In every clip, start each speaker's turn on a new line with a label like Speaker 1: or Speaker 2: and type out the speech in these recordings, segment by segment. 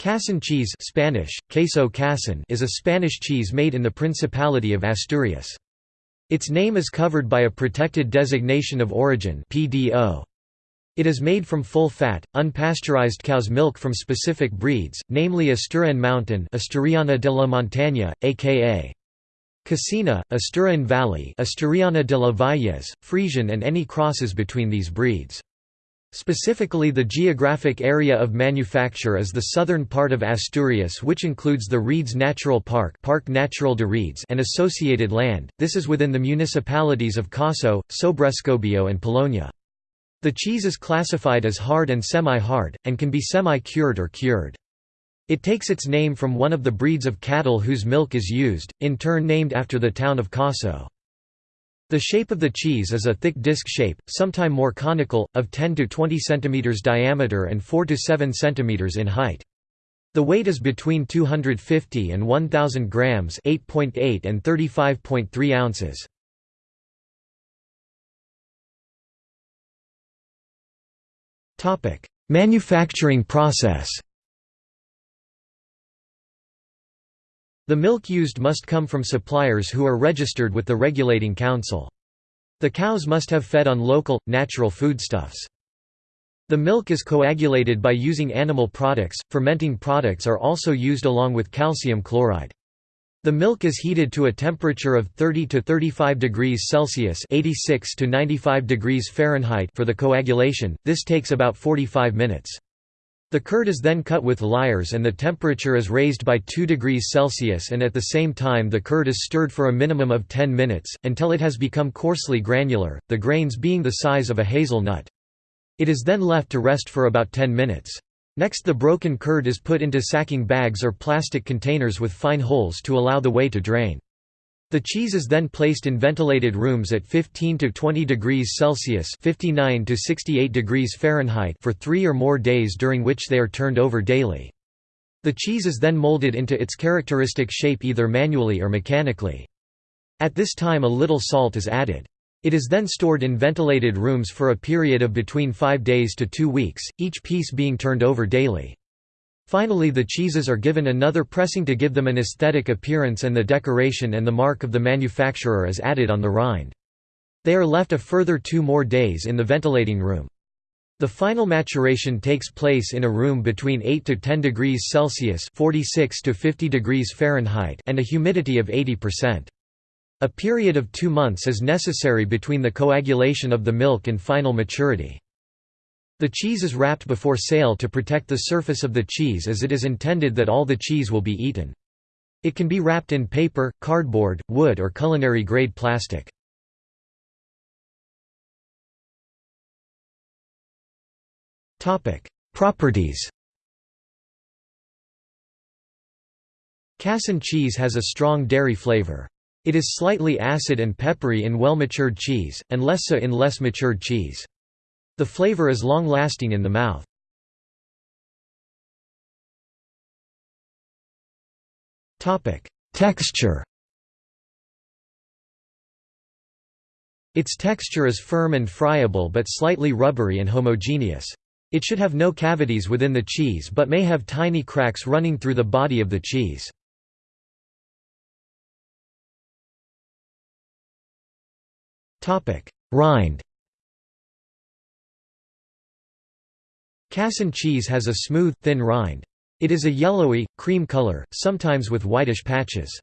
Speaker 1: Casín cheese Spanish, queso casín is a Spanish cheese made in the Principality of Asturias. Its name is covered by a protected designation of origin PDO. It is made from full-fat, unpasteurized cow's milk from specific breeds, namely Asturian Mountain Asturiana de la Montaña, a.k.a. Casina, Asturian Valley Asturiana de la Valles, Frisian and any crosses between these breeds. Specifically the geographic area of manufacture is the southern part of Asturias which includes the Redes Natural Park Parque Natural de Redes and associated land, this is within the municipalities of Caso, Sobrescobio and Piloña. The cheese is classified as hard and semi-hard, and can be semi-cured or cured. It takes its name from one of the breeds of cattle whose milk is used, in turn named after the town of Caso. The shape of the cheese is a thick disc shape, sometime more conical, of 10 to 20 cm diameter and 4 to 7 cm in height. The weight is between 250 and 1000 grams, 8.8 and 35.3 ounces. Topic: Manufacturing process. The milk used must come from suppliers who are registered with the regulating council. The cows must have fed on local, natural foodstuffs. The milk is coagulated by using animal products, fermenting products are also used along with calcium chloride. The milk is heated to a temperature of 30 to 35 degrees Celsius (86 to 95 degrees Fahrenheit) for the coagulation. This takes about 45 minutes. The curd is then cut with lyres and the temperature is raised by 2 degrees Celsius and at the same time the curd is stirred for a minimum of 10 minutes, until it has become coarsely granular, the grains being the size of a hazelnut. It is then left to rest for about 10 minutes. Next the broken curd is put into sacking bags or plastic containers with fine holes to allow the whey to drain. The cheese is then placed in ventilated rooms at 15 to 20 degrees Celsius (59 to 68 degrees Fahrenheit) for 3 or more days during which they are turned over daily. The cheese is then molded into its characteristic shape either manually or mechanically. At this time a little salt is added. It is then stored in ventilated rooms for a period of between 5 days to 2 weeks, each piece being turned over daily. Finally the cheeses are given another pressing to give them an aesthetic appearance and the decoration and the mark of the manufacturer is added on the rind. They are left a further two more days in the ventilating room. The final maturation takes place in a room between 8 to 10 degrees Celsius 46 to 50 degrees Fahrenheit and a humidity of 80%. A period of two months is necessary between the coagulation of the milk and final maturity. The cheese is wrapped before sale to protect the surface of the cheese as it is intended that all the cheese will be eaten. It can be wrapped in paper, cardboard, wood or culinary-grade plastic. Properties Casín cheese has a strong dairy flavor. It is slightly acid and peppery in well-matured cheese, and less so in less matured cheese. The flavor is long-lasting in the mouth. Texture Its texture is firm and friable but slightly rubbery and homogeneous. It should have no cavities within the cheese but may have tiny cracks running through the body of the cheese. Rind Casín cheese has a smooth, thin rind. It is a yellowy, cream color, sometimes with whitish patches.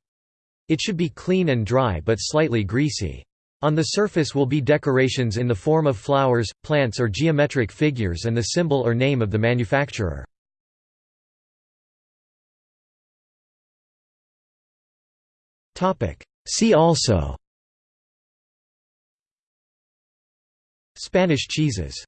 Speaker 1: It should be clean and dry but slightly greasy. On the surface will be decorations in the form of flowers, plants or geometric figures and the symbol or name of the manufacturer. See also Spanish cheeses